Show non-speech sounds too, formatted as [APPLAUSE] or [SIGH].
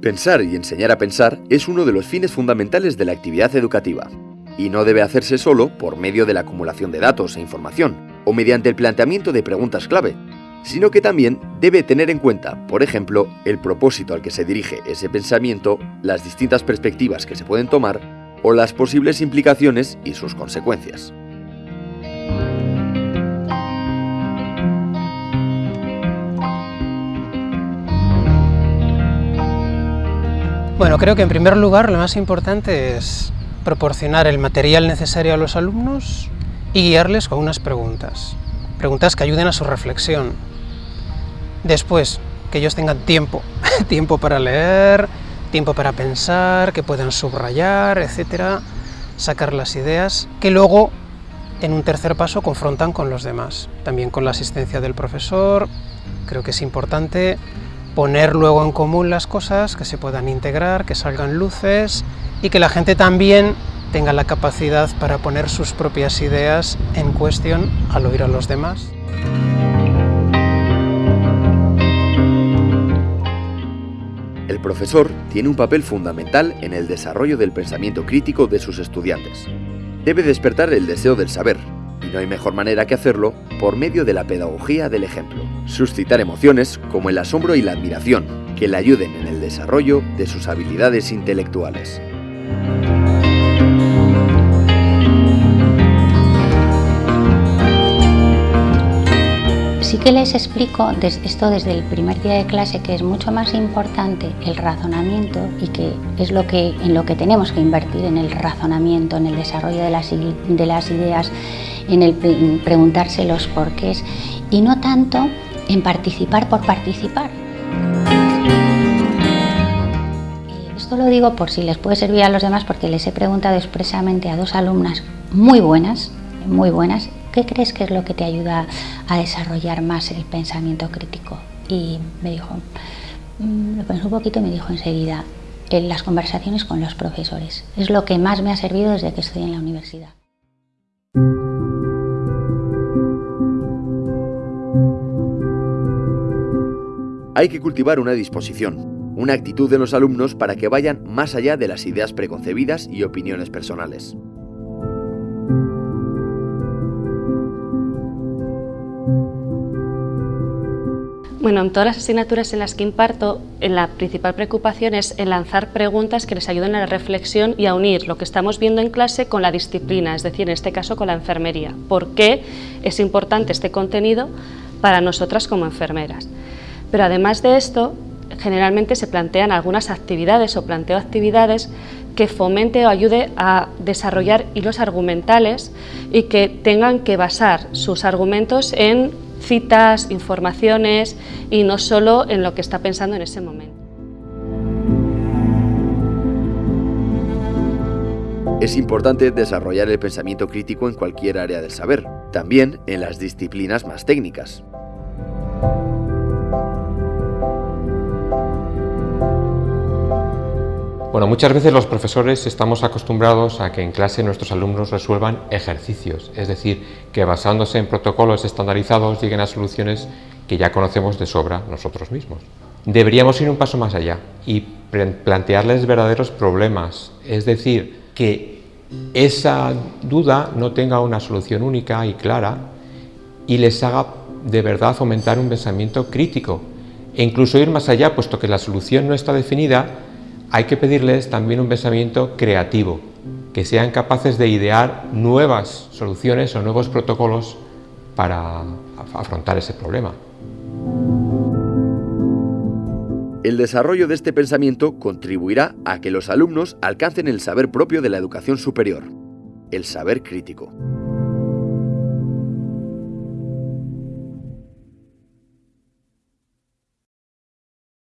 Pensar y enseñar a pensar es uno de los fines fundamentales de la actividad educativa, y no debe hacerse solo por medio de la acumulación de datos e información, o mediante el planteamiento de preguntas clave, sino que también debe tener en cuenta, por ejemplo, el propósito al que se dirige ese pensamiento, las distintas perspectivas que se pueden tomar o las posibles implicaciones y sus consecuencias. Bueno, creo que en primer lugar lo más importante es proporcionar el material necesario a los alumnos y guiarles con unas preguntas. Preguntas que ayuden a su reflexión. Después, que ellos tengan tiempo, [LAUGHS] tiempo para leer, tiempo para pensar, que puedan subrayar, etcétera, sacar las ideas, que luego, en un tercer paso, confrontan con los demás. También con la asistencia del profesor, creo que es importante poner luego en común las cosas, que se puedan integrar, que salgan luces y que la gente también tenga la capacidad para poner sus propias ideas en cuestión al oír a los demás. El profesor tiene un papel fundamental en el desarrollo del pensamiento crítico de sus estudiantes. Debe despertar el deseo del saber, y no hay mejor manera que hacerlo por medio de la pedagogía del ejemplo. Suscitar emociones como el asombro y la admiración, que le ayuden en el desarrollo de sus habilidades intelectuales. Que les explico esto desde el primer día de clase que es mucho más importante el razonamiento y que es lo que, en lo que tenemos que invertir, en el razonamiento, en el desarrollo de las, de las ideas, en el preguntarse los porqués y no tanto en participar por participar. Esto lo digo por si les puede servir a los demás porque les he preguntado expresamente a dos alumnas muy buenas, muy buenas, ¿qué crees que es lo que te ayuda a desarrollar más el pensamiento crítico? Y me dijo, mm, lo pensó un poquito y me dijo enseguida, en las conversaciones con los profesores. Es lo que más me ha servido desde que estoy en la universidad. Hay que cultivar una disposición, una actitud de los alumnos para que vayan más allá de las ideas preconcebidas y opiniones personales. Bueno, en todas las asignaturas en las que imparto, la principal preocupación es en lanzar preguntas que les ayuden a la reflexión y a unir lo que estamos viendo en clase con la disciplina, es decir, en este caso con la enfermería. ¿Por qué es importante este contenido para nosotras como enfermeras? Pero además de esto, generalmente se plantean algunas actividades o planteo actividades que fomente o ayude a desarrollar hilos argumentales y que tengan que basar sus argumentos en citas, informaciones y no solo en lo que está pensando en ese momento. Es importante desarrollar el pensamiento crítico en cualquier área del saber, también en las disciplinas más técnicas. Bueno, muchas veces los profesores estamos acostumbrados a que en clase nuestros alumnos resuelvan ejercicios, es decir, que basándose en protocolos estandarizados lleguen a soluciones que ya conocemos de sobra nosotros mismos. Deberíamos ir un paso más allá y plantearles verdaderos problemas, es decir, que esa duda no tenga una solución única y clara y les haga de verdad fomentar un pensamiento crítico e incluso ir más allá, puesto que la solución no está definida, hay que pedirles también un pensamiento creativo, que sean capaces de idear nuevas soluciones o nuevos protocolos para afrontar ese problema. El desarrollo de este pensamiento contribuirá a que los alumnos alcancen el saber propio de la educación superior, el saber crítico.